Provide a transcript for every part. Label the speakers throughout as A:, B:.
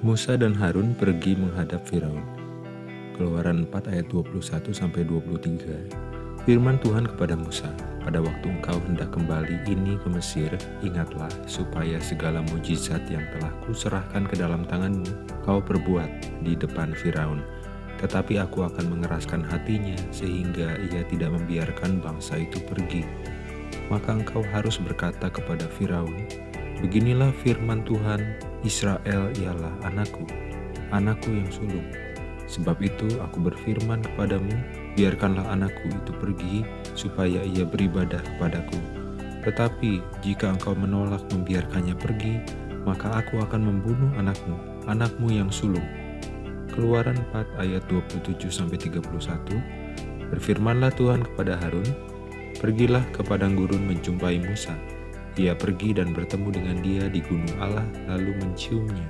A: Musa dan Harun pergi menghadap Firaun. Keluaran 4 ayat 21 sampai 23. Firman Tuhan kepada Musa, pada waktu engkau hendak kembali ini ke Mesir, ingatlah supaya segala mujizat yang telah kuserahkan ke dalam tanganmu, kau perbuat di depan Firaun. Tetapi aku akan mengeraskan hatinya sehingga ia tidak membiarkan bangsa itu pergi. Maka engkau harus berkata kepada Firaun, Beginilah firman Tuhan, Israel ialah anakku, anakku yang sulung. Sebab itu aku berfirman kepadamu, biarkanlah anakku itu pergi, supaya ia beribadah kepadaku. Tetapi jika engkau menolak membiarkannya pergi, maka aku akan membunuh anakmu, anakmu yang sulung. Keluaran 4 ayat 27-31 Berfirmanlah Tuhan kepada Harun, Pergilah ke padang gurun menjumpai Musa, ia pergi dan bertemu dengan dia di gunung Allah lalu menciumnya.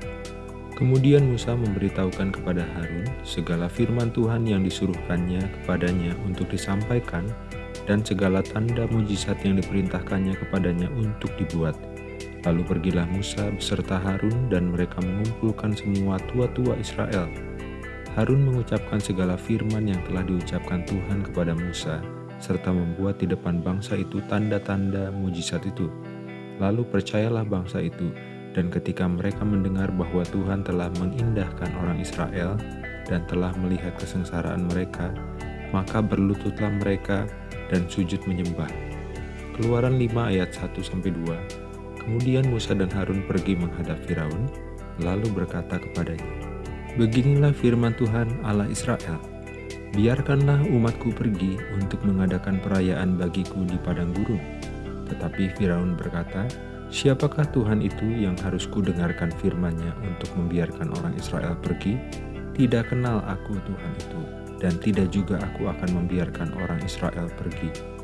A: Kemudian Musa memberitahukan kepada Harun segala firman Tuhan yang disuruhkannya kepadanya untuk disampaikan dan segala tanda mujizat yang diperintahkannya kepadanya untuk dibuat. Lalu pergilah Musa beserta Harun dan mereka mengumpulkan semua tua-tua Israel. Harun mengucapkan segala firman yang telah diucapkan Tuhan kepada Musa, serta membuat di depan bangsa itu tanda-tanda mujizat itu. Lalu percayalah bangsa itu, dan ketika mereka mendengar bahwa Tuhan telah mengindahkan orang Israel dan telah melihat kesengsaraan mereka, maka berlututlah mereka dan sujud menyembah. Keluaran 5 ayat 1-2 Kemudian Musa dan Harun pergi menghadap Firaun, lalu berkata kepadanya, Beginilah firman Tuhan Allah Israel, Biarkanlah umatku pergi untuk mengadakan perayaan bagiku di padang gurun tetapi Firaun berkata, Siapakah Tuhan itu yang harus kudengarkan firman-Nya untuk membiarkan orang Israel pergi? Tidak kenal aku Tuhan itu, dan tidak juga aku akan membiarkan orang Israel pergi.